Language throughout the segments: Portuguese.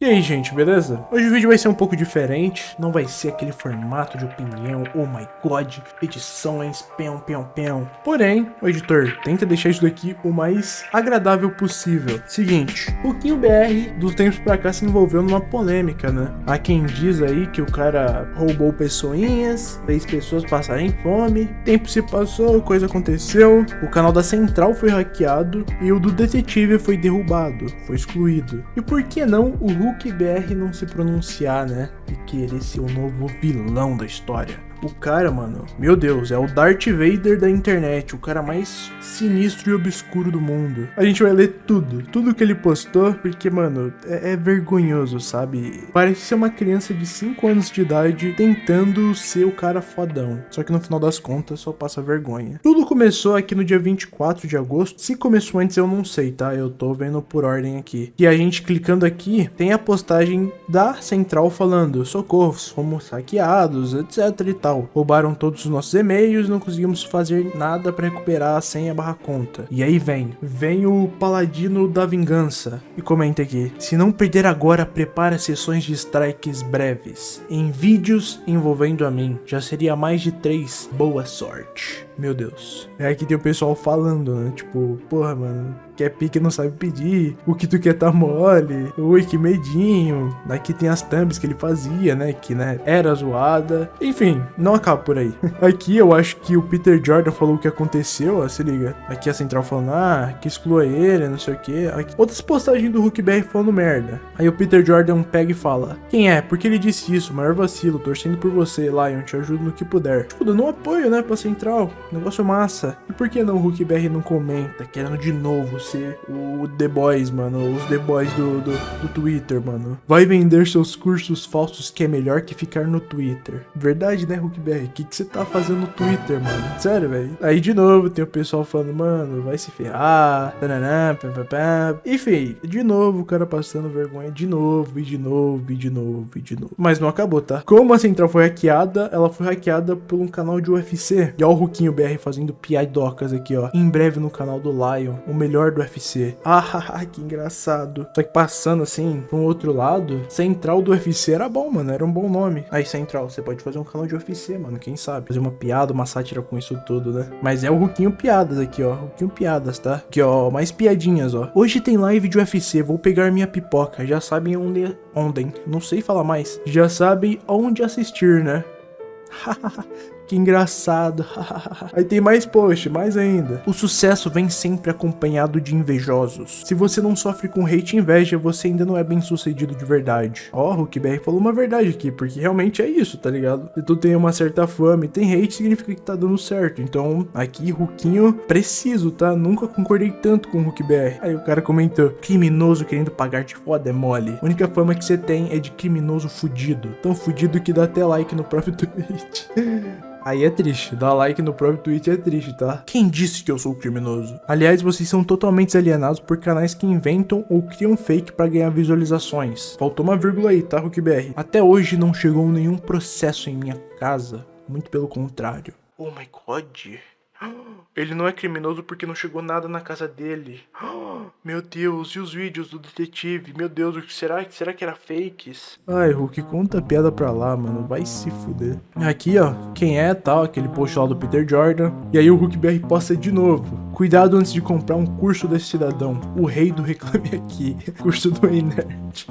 E aí, gente, beleza? Hoje o vídeo vai ser um pouco diferente, não vai ser aquele formato de opinião, oh my god, edições, peão, peão, peão. Porém, o editor tenta deixar isso daqui o mais agradável possível. Seguinte, o Kim BR dos tempos pra cá se envolveu numa polêmica, né? Há quem diz aí que o cara roubou pessoinhas, fez pessoas passarem fome, tempo se passou, coisa aconteceu, o canal da Central foi hackeado e o do detetive foi derrubado, foi excluído. E por que não o Hulk BR não se pronunciar, né? E querer ser o novo vilão da história. O cara, mano, meu Deus, é o Darth Vader da internet, o cara mais sinistro e obscuro do mundo. A gente vai ler tudo, tudo que ele postou, porque, mano, é, é vergonhoso, sabe? Parece ser uma criança de 5 anos de idade tentando ser o cara fodão. Só que no final das contas só passa vergonha. Tudo começou aqui no dia 24 de agosto. Se começou antes, eu não sei, tá? Eu tô vendo por ordem aqui. E a gente clicando aqui, tem a postagem da central falando: socorro, fomos hackeados, etc e tal tal. Roubaram todos os nossos e-mails, não conseguimos fazer nada para recuperar a senha barra conta. E aí vem, vem o paladino da vingança e comenta aqui. Se não perder agora, prepara sessões de strikes breves. Em vídeos envolvendo a mim, já seria mais de três. Boa sorte. Meu Deus. É aqui tem o pessoal falando, né? Tipo, porra, mano, quer pique não sabe pedir, o que tu quer tá mole, oi que medinho. Aqui tem as thumbs que ele fazia, né? Que, né, era zoada. Enfim, não acaba por aí. Aqui eu acho que o Peter Jordan falou o que aconteceu, ó, se liga. Aqui a central falando, ah, que exclua ele, não sei o que. Aqui. Outras postagens do Hulk BR falando merda. Aí o Peter Jordan pega e fala, quem é? Porque ele disse isso, maior vacilo, torcendo por você, Lion, te ajudo no que puder. Tipo, dando um apoio, né, pra central. Negócio massa. E por que não o Hulk BR não comenta, querendo de novo ser o The Boys, mano, os The Boys do, do, do Twitter, mano. Vai vender seus cursos falsos que é melhor que ficar no Twitter. Verdade, né, Hulk BR? O que você tá fazendo no Twitter, mano? Sério, velho. Aí de novo tem o pessoal falando, mano, vai se ferrar. Tananã, pam, pam, pam. Enfim, de novo o cara passando vergonha de novo, e de novo, e de novo, e de novo. Mas não acabou, tá? Como a central foi hackeada, ela foi hackeada por um canal de UFC. E ó o Ruquinho BR fazendo piadocas aqui, ó. Em breve no canal do Lion, o melhor do UFC. Ah, que engraçado. Só que passando assim, um outro lado, Central do UFC era bom, mano. Era um bom nome. Aí, Central, você pode fazer um canal de UFC, mano. Quem sabe? Fazer uma piada, uma sátira com isso tudo, né? Mas é o Ruquinho Piadas aqui, ó. Ruquinho Piadas, tá? Aqui, ó. Mais piadinhas, ó. Hoje tem live de UFC. Vou pegar minha pipoca. Já sabem onde... Ontem. Não sei falar mais. Já sabem onde assistir, né? Que engraçado. Aí tem mais post, mais ainda. O sucesso vem sempre acompanhado de invejosos. Se você não sofre com hate e inveja, você ainda não é bem sucedido de verdade. Ó, oh, BR falou uma verdade aqui, porque realmente é isso, tá ligado? Se tu tem uma certa fama e tem hate, significa que tá dando certo. Então, aqui, Ruquinho, preciso, tá? Nunca concordei tanto com o BR. Aí o cara comentou, criminoso querendo pagar de foda é mole. A única fama que você tem é de criminoso fudido. Tão fudido que dá até like no próprio tweet. Aí é triste, dar like no próprio tweet é triste, tá? Quem disse que eu sou criminoso? Aliás, vocês são totalmente alienados por canais que inventam ou criam fake para ganhar visualizações. Faltou uma vírgula aí, tá, RookBR? Até hoje não chegou nenhum processo em minha casa, muito pelo contrário. Oh my god. Ele não é criminoso porque não chegou nada na casa dele. Meu Deus, e os vídeos do detetive? Meu Deus, o que será? Será que era fakes? Ai, Hulk, conta a piada pra lá, mano. Vai se fuder. Aqui, ó, quem é, tal, aquele post lá do Peter Jordan. E aí o Hulk BR posta de novo. Cuidado antes de comprar um curso desse cidadão. O rei do Reclame Aqui. curso do Inert.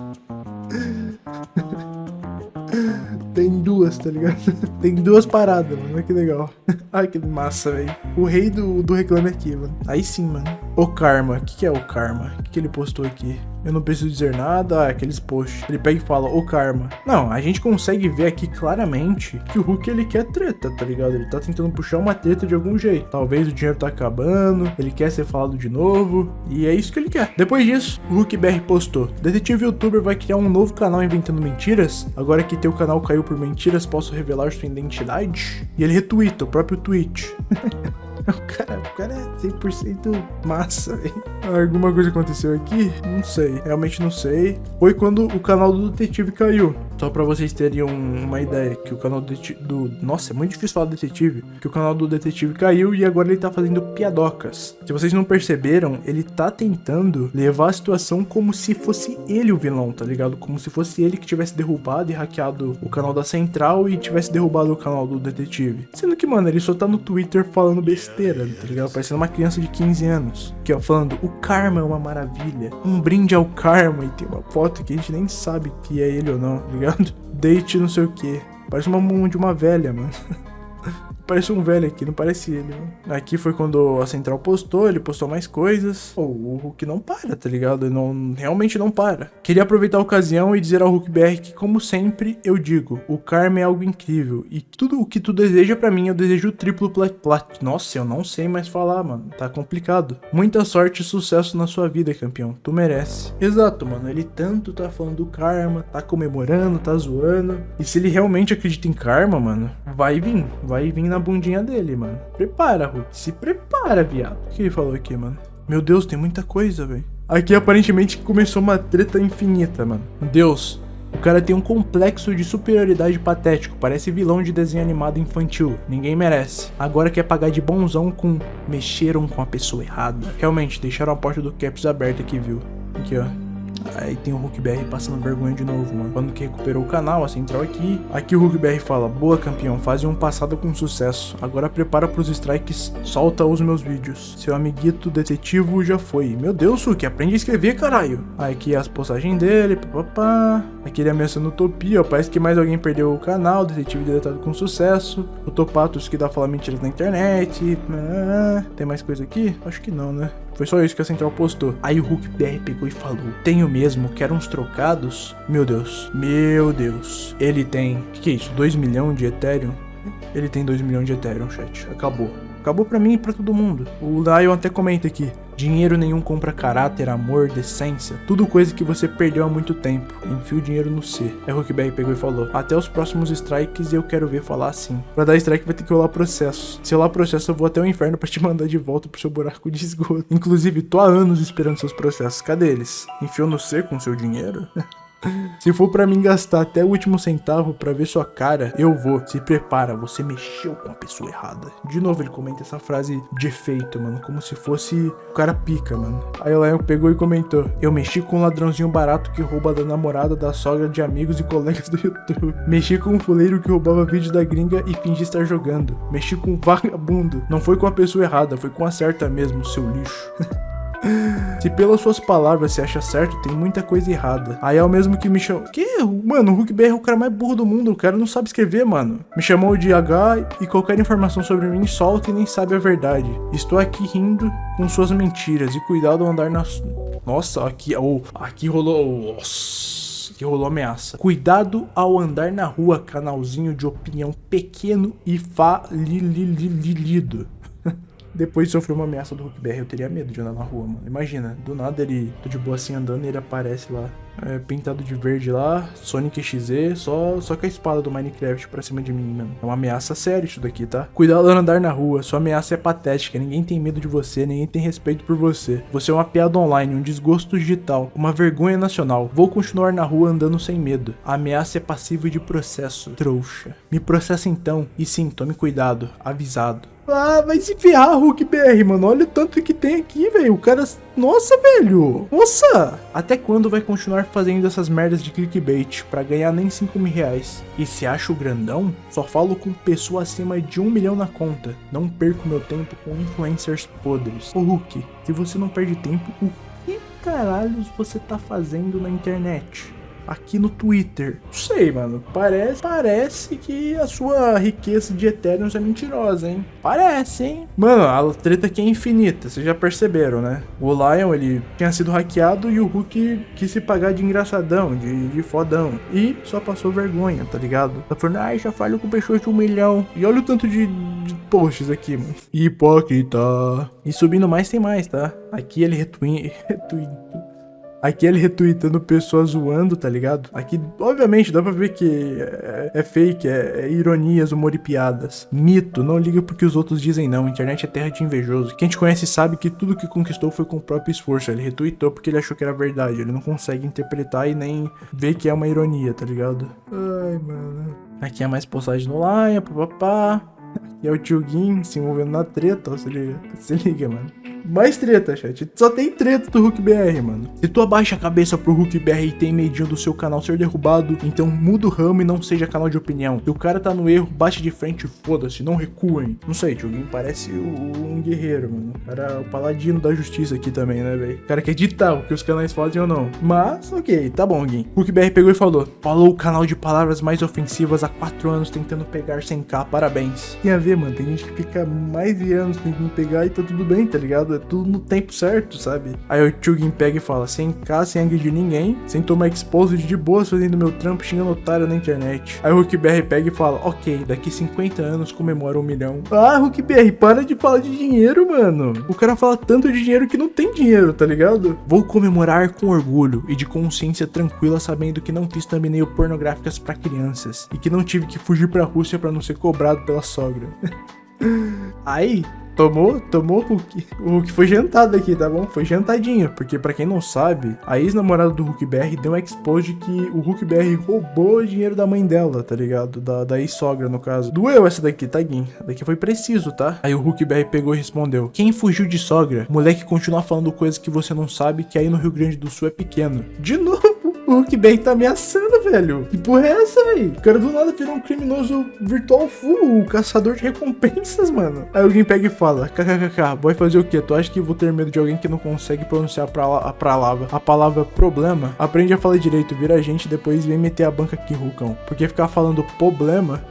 Duas, tá ligado? Tem duas paradas, mano. Que legal. Ai, que massa, velho. O rei do, do Reclame Aqui, mano. Aí sim, mano. O Karma. O que, que é o Karma? O que, que ele postou aqui? Eu não preciso dizer nada, ah, aqueles posts. Ele pega e fala, o karma. Não, a gente consegue ver aqui claramente que o Hulk ele quer treta, tá ligado? Ele tá tentando puxar uma treta de algum jeito. Talvez o dinheiro tá acabando, ele quer ser falado de novo, e é isso que ele quer. Depois disso, o Hulk BR postou, detetive youtuber vai criar um novo canal inventando mentiras? Agora que teu canal caiu por mentiras, posso revelar sua identidade? E ele retweeta o próprio tweet. O cara, o cara é 100% massa, velho. Alguma coisa aconteceu aqui? Não sei, realmente não sei. Foi quando o canal do detetive caiu. Só pra vocês terem um, uma ideia, que o canal do, do... Nossa, é muito difícil falar detetive. Que o canal do detetive caiu e agora ele tá fazendo piadocas. Se vocês não perceberam, ele tá tentando levar a situação como se fosse ele o vilão, tá ligado? Como se fosse ele que tivesse derrubado e hackeado o canal da Central e tivesse derrubado o canal do detetive. Sendo que, mano, ele só tá no Twitter falando besteira, tá ligado? Parecendo uma criança de 15 anos. Que ó, falando, o karma é uma maravilha. Um brinde ao karma. E tem uma foto que a gente nem sabe que é ele ou não, tá ligado? Date não sei o que. Parece uma mão de uma velha, mano. Parece um velho aqui, não parece ele, né? Aqui foi quando a Central postou, ele postou mais coisas. Pô, o Hulk não para, tá ligado? Ele não, realmente não para. Queria aproveitar a ocasião e dizer ao Hulk BR que, como sempre, eu digo, o Karma é algo incrível. E tudo o que tu deseja para mim, eu desejo triplo plat, plat. Nossa, eu não sei mais falar, mano. Tá complicado. Muita sorte e sucesso na sua vida, campeão. Tu merece. Exato, mano. Ele tanto tá falando do Karma, tá comemorando, tá zoando. E se ele realmente acredita em Karma, mano, vai vir. Vai vir na na bundinha dele, mano. Prepara, Hulk. Se prepara, viado. O que ele falou aqui, mano? Meu Deus, tem muita coisa, velho. Aqui aparentemente começou uma treta infinita, mano. Deus, o cara tem um complexo de superioridade patético, parece vilão de desenho animado infantil. Ninguém merece. Agora quer pagar de bonzão com mexeram com a pessoa errada. Realmente, deixaram a porta do Caps aberta aqui, viu? Aqui, ó. Aí tem o Hulk BR passando vergonha de novo, mano. Quando que recuperou o canal, a central aqui. Aqui o Hulk BR fala: Boa, campeão, faz um passado com sucesso. Agora prepara pros strikes, solta os meus vídeos. Seu amiguito detetivo já foi. Meu Deus, Hulk, aprende a escrever, caralho. Aí aqui as postagens dele, papapá. Aqui ele ameaçando utopia, ó. Parece que mais alguém perdeu o canal, detetive deletado com sucesso. O Topatos que dá falar mentiras na internet. Ah, tem mais coisa aqui? Acho que não, né? Foi só isso que a Central postou. Aí o Hulk BR pegou e falou: Tenho mesmo, quero uns trocados. Meu Deus, meu Deus. Ele tem. Que, que é isso? 2 milhões de Ethereum? Ele tem 2 milhões de Ethereum, chat. Acabou. Acabou pra mim e pra todo mundo. O Lion até comenta aqui. Dinheiro nenhum compra caráter, amor, decência. Tudo coisa que você perdeu há muito tempo. Enfia o dinheiro no C. É o BR pegou e falou. Até os próximos strikes eu quero ver falar assim. Pra dar strike vai ter que rolar processo. Se rolar processo eu vou até o inferno pra te mandar de volta pro seu buraco de esgoto. Inclusive, tô há anos esperando seus processos. Cadê eles? Enfiou no C com seu dinheiro? Se for para mim gastar até o último centavo para ver sua cara, eu vou. Se prepara, você mexeu com a pessoa errada. De novo ele comenta essa frase de efeito, mano, como se fosse o cara pica, mano. Aí o Lion pegou e comentou: Eu mexi com um ladrãozinho barato que rouba da namorada, da sogra, de amigos e colegas do YouTube. Mexi com um fuleiro que roubava vídeo da gringa e fingia estar jogando. Mexi com um vagabundo. Não foi com a pessoa errada, foi com a certa mesmo, seu lixo. Se pelas suas palavras você acha certo, tem muita coisa errada. Aí é o mesmo que me chamou. Que? Mano, o Hulk BR é o cara mais burro do mundo. O cara não sabe escrever, mano. Me chamou de H e qualquer informação sobre mim solta e nem sabe a verdade. Estou aqui rindo com suas mentiras. E cuidado ao andar nas. Nossa, aqui. Oh, aqui rolou. Nossa que rolou ameaça. Cuidado ao andar na rua, canalzinho de opinião pequeno e falilido. Depois de sofrer uma ameaça do Hulk BR, eu teria medo de andar na rua, mano. Imagina, do nada ele, tô de boa assim andando e ele aparece lá, é, pintado de verde lá, Sonic XZ, só, só com a espada do Minecraft pra cima de mim, mano. É uma ameaça séria isso daqui, tá? Cuidado ao andar na rua, sua ameaça é patética, ninguém tem medo de você, ninguém tem respeito por você. Você é uma piada online, um desgosto digital, uma vergonha nacional. Vou continuar na rua andando sem medo. A ameaça é passível de processo, trouxa. Me processa então, e sim, tome cuidado, avisado. Ah, vai se ferrar, Hulk BR, mano. Olha o tanto que tem aqui, velho. O cara. Nossa, velho. Nossa. Até quando vai continuar fazendo essas merdas de clickbait pra ganhar nem 5 mil reais? E se acha o grandão? Só falo com pessoa acima de 1 milhão na conta. Não perco meu tempo com influencers podres. Ô Hulk, se você não perde tempo, o que caralhos você tá fazendo na internet? Aqui no Twitter. Não sei, mano. Parece, parece que a sua riqueza de Ethereum é mentirosa, hein? Parece, hein? Mano, a treta aqui é infinita, vocês já perceberam, né? O Lion, ele tinha sido hackeado e o Hulk quis se pagar de engraçadão, de, de fodão. E só passou vergonha, tá ligado? Tá falando, ai, já falho com pessoas de um milhão. E olha o tanto de, de posts aqui, mano. Hipócrita. E subindo mais tem mais, tá? Aqui ele retweet, retweet Aqui ele retweetando pessoas zoando, tá ligado? Aqui, obviamente, dá pra ver que é, é fake, é, é, ironias, humor e piadas. Mito, não liga porque os outros dizem não. Internet é terra de invejoso. Quem te conhece sabe que tudo que conquistou foi com o próprio esforço. Ele retweetou porque ele achou que era verdade. Ele não consegue interpretar e nem ver que é uma ironia, tá ligado? Ai, mano. Aqui é mais postagem no Laia, papapá. Aqui é o tio Gin se envolvendo na treta, ó, se liga. Se liga, mano. Mais treta, chat. Só tem treta do Hulk BR, mano. Se tu abaixa a cabeça pro Hulk BR e tem medinho do seu canal ser derrubado, então muda o ramo e não seja canal de opinião. Se o cara tá no erro, bate de frente foda-se, não recuem. Não sei, Tio parece um guerreiro, mano. O cara o paladino da justiça aqui também, né, velho? O cara quer ditar o que os canais fazem ou não. Mas, ok, tá bom, Gui. Hulk BR pegou e falou: Falou o canal de palavras mais ofensivas há 4 anos tentando pegar 100k, parabéns. Tem a ver, mano. Tem gente que fica mais de anos tentando pegar e tá tudo bem, tá ligado? É tudo no tempo certo, sabe? Aí o Chugin pega e fala, sem cá, sem agredir ninguém, sem tomar exposed de boas fazendo meu trampo xingando otário na internet. Aí o BR pega e fala, ok, daqui 50 anos comemora um milhão. Ah, BR, para de falar de dinheiro, mano. O cara fala tanto de dinheiro que não tem dinheiro, tá ligado? Vou comemorar com orgulho e de consciência tranquila sabendo que não fiz thumbnail pornográficas para crianças e que não tive que fugir pra Rússia para não ser cobrado pela sogra. Aí, Tomou, tomou o Hulk. O Hulk foi jantado aqui, tá bom? Foi jantadinho, porque para quem não sabe, a ex-namorada do Hulk BR deu um expose que o Hulk BR roubou o dinheiro da mãe dela, tá ligado? Da, da ex-sogra, no caso. Doeu essa daqui. Tá, daqui foi preciso, tá? Aí o Hulk BR pegou e respondeu: Quem fugiu de sogra? Moleque continua falando coisas que você não sabe, que aí no Rio Grande do Sul é pequeno. De novo! O Hulk BR tá ameaçando, velho. Que porra é essa, velho? O cara do nada virou um criminoso virtual full, o caçador de recompensas, mano. Aí alguém pega e fala, kkkk, vai fazer o quê? Tu acha que vou ter medo de alguém que não consegue pronunciar a palavra, a palavra problema? Aprende a falar direito, vira a gente, depois vem meter a banca aqui, Rucão. Porque ficar falando problema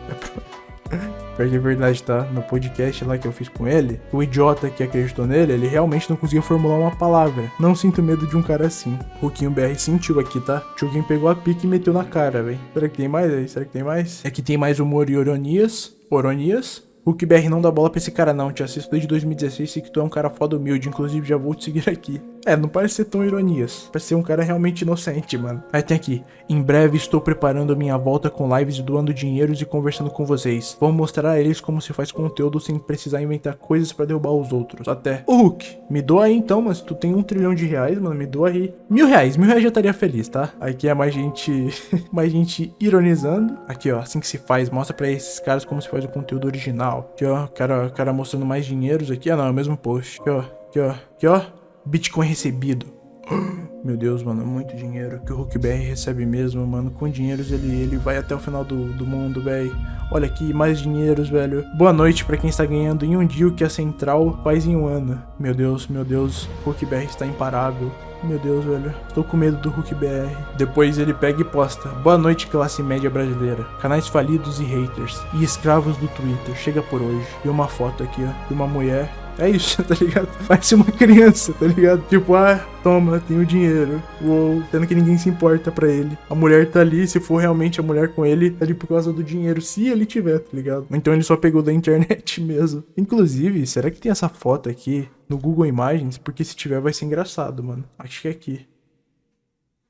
é... Pior que é verdade, tá? No podcast lá que eu fiz com ele, o idiota que acreditou nele, ele realmente não conseguia formular uma palavra. Não sinto medo de um cara assim. Ruquinho BR sentiu aqui, tá? Chuguin pegou a pique e meteu na cara, velho. Será que tem mais aí? Será que tem mais? É que tem mais humor e ironias. Oronias. Hulk BR não dá bola pra esse cara não, te assisto desde 2016 e que tu é um cara foda humilde, inclusive já vou te seguir aqui. É, não parece ser tão ironias, parece ser um cara realmente inocente, mano. Aí tem aqui, em breve estou preparando a minha volta com lives doando dinheiros e conversando com vocês. Vou mostrar a eles como se faz conteúdo sem precisar inventar coisas pra derrubar os outros. Até. Ô Hulk, me doa aí então, mas tu tem um trilhão de reais, mano, me doa aí. Mil reais, mil reais já estaria feliz, tá? Aqui é mais gente, mais gente ironizando. Aqui ó, assim que se faz, mostra pra esses caras como se faz o conteúdo original. Aqui, ó. Cara, cara mostrando mais dinheiros aqui. Ah, não, é o mesmo post. Aqui, ó. Aqui, ó. Aqui, ó. Bitcoin recebido. Meu Deus, mano, é muito dinheiro que o Hulk BR recebe mesmo, mano. Com dinheiros ele, ele vai até o final do, do mundo, velho. Olha aqui, mais dinheiros, velho. Boa noite pra quem está ganhando em um dia o que a Central faz em um ano. Meu Deus, meu Deus, Hulk BR está imparável. Meu Deus, velho. Estou com medo do Hulk BR. Depois ele pega e posta. Boa noite, classe média brasileira. Canais falidos e haters. E escravos do Twitter. Chega por hoje. E uma foto aqui, ó. De uma mulher é isso, tá ligado? Parece uma criança, tá ligado? Tipo, ah, toma, tenho dinheiro. Uou, tendo que ninguém se importa pra ele. A mulher tá ali, se for realmente a mulher com ele, tá ali por causa do dinheiro, se ele tiver, tá ligado? Então ele só pegou da internet mesmo. Inclusive, será que tem essa foto aqui no Google Imagens? Porque se tiver vai ser engraçado, mano. Acho que é aqui.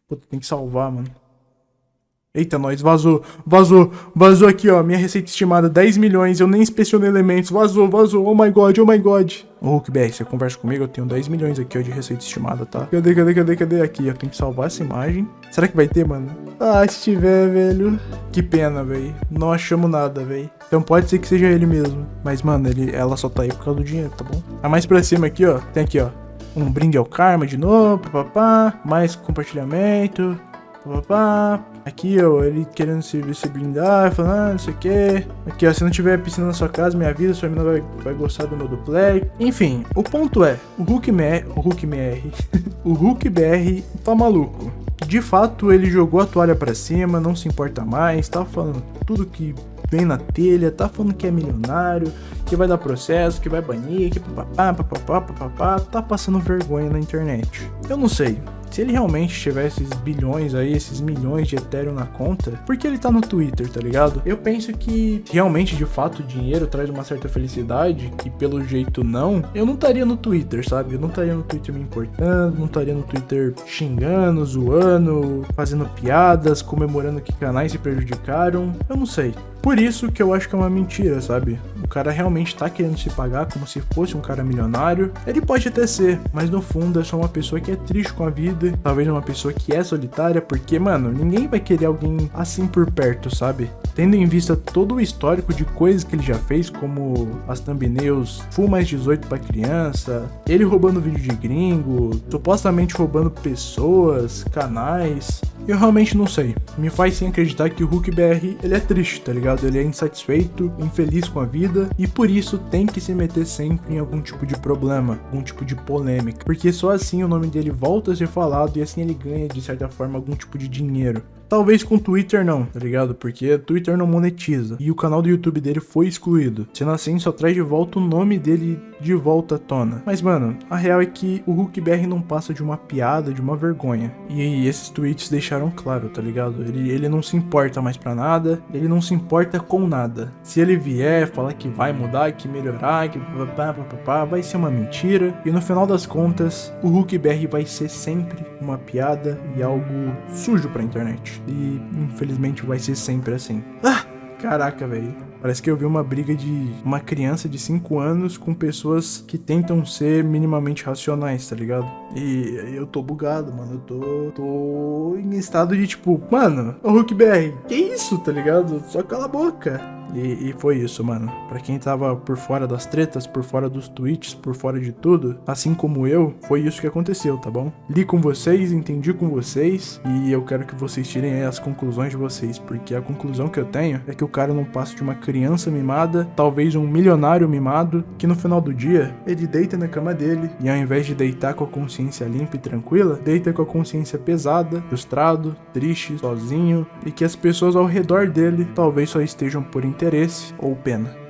Puta, tem que salvar, mano. Eita, nós, vazou, vazou, vazou aqui, ó, minha receita estimada, 10 milhões, eu nem inspecionei elementos, vazou, vazou, oh my god, oh my god. Ô, Hulk BR, você conversa comigo, eu tenho 10 milhões aqui, ó, de receita estimada, tá? Cadê, cadê, cadê, cadê? Aqui, ó, tem que salvar essa imagem. Será que vai ter, mano? Ah, se tiver, velho. Que pena, velho. Não achamos nada, velho. Então pode ser que seja ele mesmo. Mas, mano, ele, ela só tá aí por causa do dinheiro, tá bom? A mais pra cima aqui, ó, tem aqui, ó. Um brinde ao karma de novo, papapá. Mais compartilhamento. Papá. Aqui, ó, ele querendo se, se blindar, falando, ah, não sei o que. Aqui, ó, se não tiver piscina na sua casa, me avisa, sua menina vai, vai gostar do meu duplex. Enfim, o ponto é, o Hulk MR, o Hulk MR, o Hulk BR tá maluco. De fato, ele jogou a toalha pra cima, não se importa mais, tá falando tudo que vem na telha, tá falando que é milionário, que vai dar processo, que vai banir, que papapá, papapá, papapá, tá passando vergonha na internet. Eu não sei, Se ele realmente tivesse esses bilhões aí, esses milhões de Ethereum na conta, por que ele tá no Twitter, tá ligado? Eu penso que realmente, de fato, o dinheiro traz uma certa felicidade, e pelo jeito não, eu não estaria no Twitter, sabe? Eu não estaria no Twitter me importando, não estaria no Twitter xingando, zoando, fazendo piadas, comemorando que canais se prejudicaram. Eu não sei. Por isso que eu acho que é uma mentira, sabe? O cara realmente tá querendo se pagar como se fosse um cara milionário. Ele pode até ser, mas no fundo é só uma pessoa que é triste com a vida. Talvez uma pessoa que é solitária, porque, mano, ninguém vai querer alguém assim por perto, sabe? Tendo em vista todo o histórico de coisas que ele já fez, como as thumbnails full mais 18 para criança, ele roubando vídeo de gringo, supostamente roubando pessoas, canais, eu realmente não sei. Me faz sim acreditar que o Hulk BR ele é triste, tá ligado? Ele é insatisfeito, infeliz com a vida e por isso tem que se meter sempre em algum tipo de problema, algum tipo de polêmica, porque só assim o nome dele volta a ser falado e assim ele ganha de certa forma algum tipo de dinheiro. Talvez com Twitter não, tá ligado? Porque Twitter não monetiza. E o canal do YouTube dele foi excluído. Sendo assim, só traz de volta o nome dele de volta à tona. Mas, mano, a real é que o Hulk BR não passa de uma piada, de uma vergonha. E esses tweets deixaram claro, tá ligado? Ele, ele não se importa mais pra nada, ele não se importa com nada. Se ele vier falar que vai mudar, que melhorar, que pá, vai ser uma mentira. E no final das contas, o Hulk BR vai ser sempre uma piada e algo sujo pra internet. E infelizmente vai ser sempre assim. Ah! Caraca, velho. Parece que eu vi uma briga de uma criança de 5 anos com pessoas que tentam ser minimamente racionais, tá ligado? E eu tô bugado, mano. Eu tô, tô em estado de tipo, mano, o Hulk BR, que isso, tá ligado? Só cala a boca. E, e, foi isso, mano. Pra quem tava por fora das tretas, por fora dos tweets, por fora de tudo, assim como eu, foi isso que aconteceu, tá bom? Li com vocês, entendi com vocês, e eu quero que vocês tirem aí as conclusões de vocês, porque a conclusão que eu tenho é que o cara não passa de uma criança mimada, talvez um milionário mimado, que no final do dia, ele deita na cama dele, e ao invés de deitar com a consciência limpa e tranquila, deita com a consciência pesada, frustrado, triste, sozinho, e que as pessoas ao redor dele talvez só estejam por interesse ou pena.